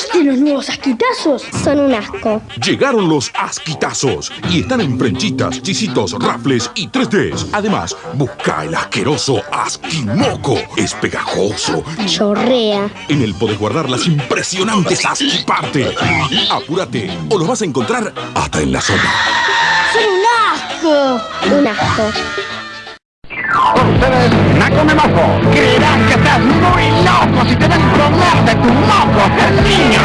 ¿Viste los nuevos asquitazos? Son un asco. Llegaron los asquitazos y están en frenchitas, chisitos, rafles y 3Ds. Además, busca el asqueroso asquimoco. Es pegajoso. Chorrea. En él podés guardar las impresionantes asquiparte. Apúrate o los vas a encontrar hasta en la zona. ¡Son un asco! Un asco. merda, tu un moco!